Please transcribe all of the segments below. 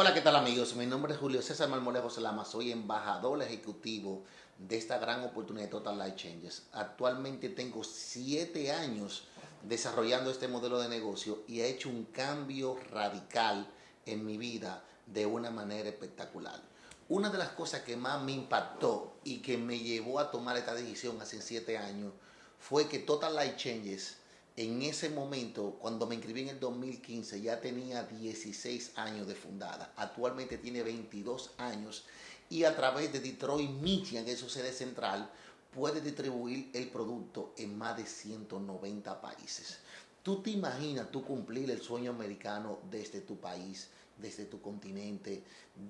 Hola, ¿qué tal amigos? Mi nombre es Julio César Marmolejo Selama, soy embajador ejecutivo de esta gran oportunidad de Total Life Changes. Actualmente tengo siete años desarrollando este modelo de negocio y he hecho un cambio radical en mi vida de una manera espectacular. Una de las cosas que más me impactó y que me llevó a tomar esta decisión hace siete años fue que Total Life Changes en ese momento, cuando me inscribí en el 2015, ya tenía 16 años de fundada. Actualmente tiene 22 años y a través de Detroit, Michigan, que es su sede central, puede distribuir el producto en más de 190 países. Tú te imaginas tú cumplir el sueño americano desde tu país, desde tu continente,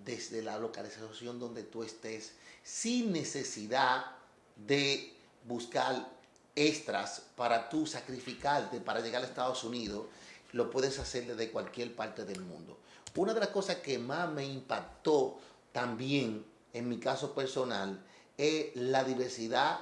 desde la localización donde tú estés, sin necesidad de buscar extras para tú sacrificarte para llegar a Estados Unidos, lo puedes hacer desde cualquier parte del mundo. Una de las cosas que más me impactó también en mi caso personal es la diversidad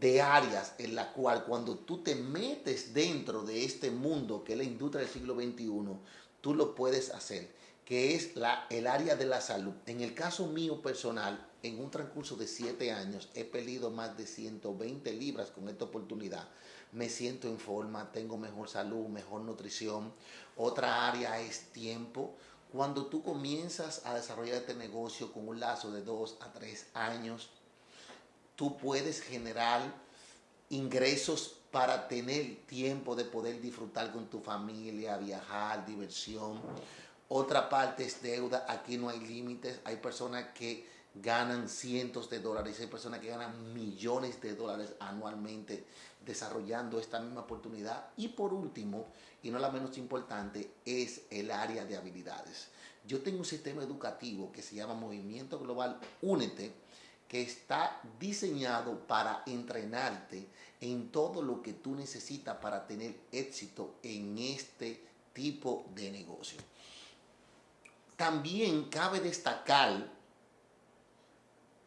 de áreas en la cual cuando tú te metes dentro de este mundo que es la industria del siglo XXI, tú lo puedes hacer, que es la, el área de la salud. En el caso mío personal, en un transcurso de siete años he perdido más de 120 libras con esta oportunidad. Me siento en forma, tengo mejor salud, mejor nutrición. Otra área es tiempo. Cuando tú comienzas a desarrollar este negocio con un lazo de dos a tres años, tú puedes generar ingresos para tener tiempo de poder disfrutar con tu familia, viajar, diversión. Otra parte es deuda, aquí no hay límites, hay personas que ganan cientos de dólares, hay personas que ganan millones de dólares anualmente desarrollando esta misma oportunidad. Y por último, y no la menos importante, es el área de habilidades. Yo tengo un sistema educativo que se llama Movimiento Global Únete, que está diseñado para entrenarte en todo lo que tú necesitas para tener éxito en este tipo de negocio. También cabe destacar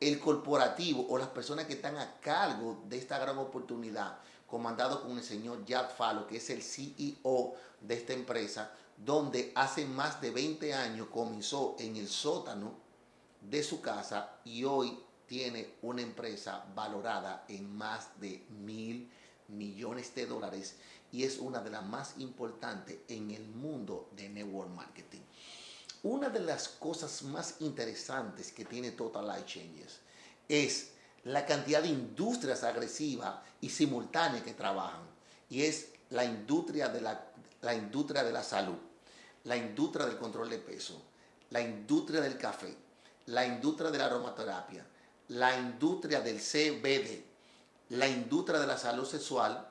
el corporativo o las personas que están a cargo de esta gran oportunidad, comandado con el señor Jack Fallo, que es el CEO de esta empresa, donde hace más de 20 años comenzó en el sótano de su casa y hoy tiene una empresa valorada en más de mil millones de dólares y es una de las más importantes en el mundo de network. Una de las cosas más interesantes que tiene Total Life Changes es la cantidad de industrias agresivas y simultáneas que trabajan. Y es la industria de la, la industria de la salud, la industria del control de peso, la industria del café, la industria de la aromaterapia, la industria del CBD, la industria de la salud sexual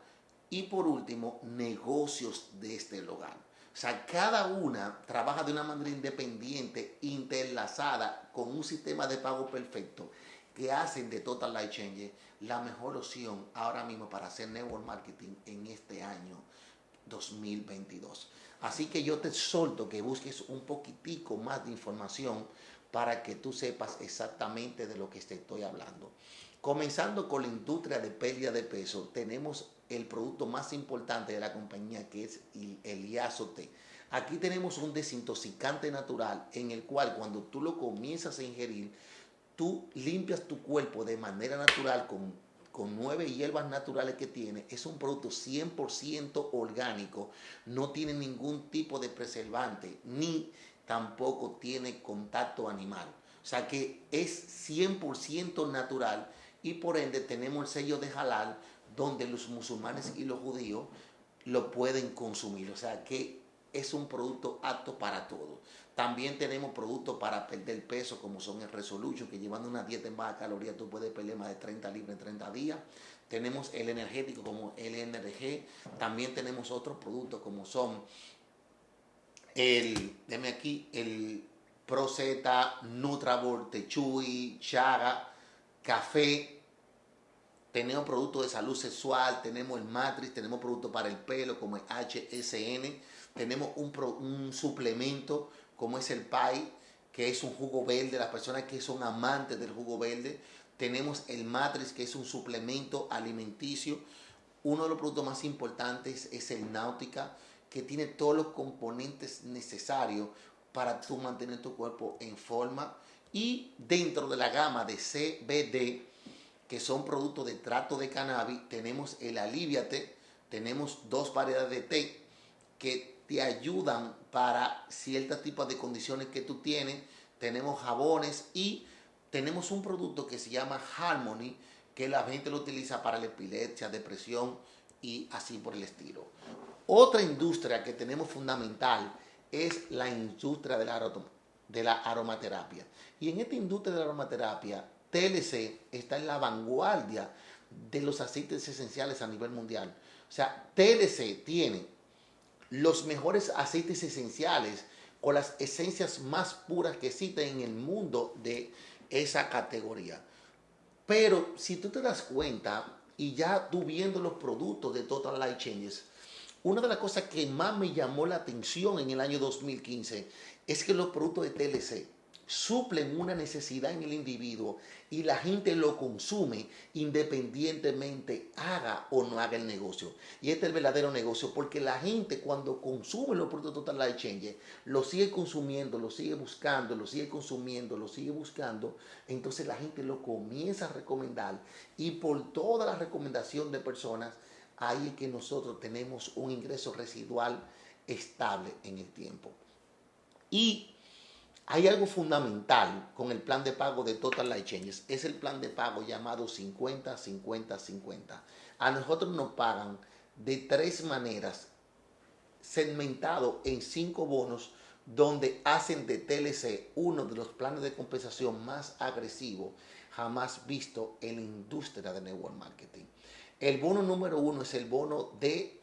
y por último, negocios de este hogar. O sea, cada una trabaja de una manera independiente, interlazada, con un sistema de pago perfecto que hacen de Total Life Change la mejor opción ahora mismo para hacer network marketing en este año 2022. Así que yo te solto que busques un poquitico más de información para que tú sepas exactamente de lo que te estoy hablando. Comenzando con la industria de pérdida de peso, tenemos el producto más importante de la compañía que es el IASOT. Aquí tenemos un desintoxicante natural en el cual cuando tú lo comienzas a ingerir, tú limpias tu cuerpo de manera natural con, con nueve hierbas naturales que tiene. Es un producto 100% orgánico, no tiene ningún tipo de preservante, ni tampoco tiene contacto animal. O sea que es 100% natural y por ende tenemos el sello de halal donde los musulmanes y los judíos lo pueden consumir. O sea que es un producto apto para todos. También tenemos productos para perder peso como son el Resolution, que llevando una dieta en baja caloría tú puedes perder más de 30 libras en 30 días. Tenemos el energético como el NRG. También tenemos otros productos como son el, deme aquí, el Proceta, Nutrabol, Techui, Chaga, Café, tenemos productos de salud sexual, tenemos el Matrix, tenemos productos para el pelo como el HSN, tenemos un, suplemento como es el PAI, que es un jugo verde, las personas que son amantes del jugo verde, tenemos el Matrix, que es un suplemento alimenticio, uno de los productos más importantes es el Náutica, que tiene todos los componentes necesarios para tú mantener tu cuerpo en forma. Y dentro de la gama de CBD, que son productos de trato de cannabis, tenemos el Aliviate, tenemos dos variedades de té que te ayudan para ciertos tipos de condiciones que tú tienes. Tenemos jabones y tenemos un producto que se llama Harmony, que la gente lo utiliza para la epilepsia, depresión y así por el estilo. Otra industria que tenemos fundamental es la industria de la, de la aromaterapia. Y en esta industria de la aromaterapia, TLC está en la vanguardia de los aceites esenciales a nivel mundial. O sea, TLC tiene los mejores aceites esenciales con las esencias más puras que existen en el mundo de esa categoría. Pero si tú te das cuenta y ya tú viendo los productos de Total Life Changes, una de las cosas que más me llamó la atención en el año 2015 es que los productos de TLC suplen una necesidad en el individuo y la gente lo consume independientemente haga o no haga el negocio. Y este es el verdadero negocio porque la gente cuando consume los productos Total Life Change lo sigue consumiendo, lo sigue buscando, lo sigue consumiendo, lo sigue buscando, entonces la gente lo comienza a recomendar y por toda la recomendación de personas ahí es que nosotros tenemos un ingreso residual estable en el tiempo. Y hay algo fundamental con el plan de pago de Total Life Changes. Es el plan de pago llamado 50-50-50. A nosotros nos pagan de tres maneras, segmentado en cinco bonos, donde hacen de TLC uno de los planes de compensación más agresivos jamás visto en la industria de network marketing. El bono número uno es el bono de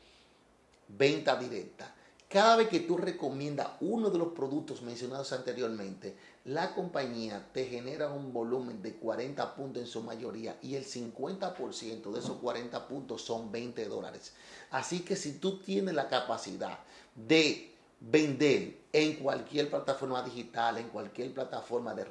venta directa. Cada vez que tú recomiendas uno de los productos mencionados anteriormente, la compañía te genera un volumen de 40 puntos en su mayoría y el 50% de esos 40 puntos son 20 dólares. Así que si tú tienes la capacidad de vender en cualquier plataforma digital, en cualquier plataforma de red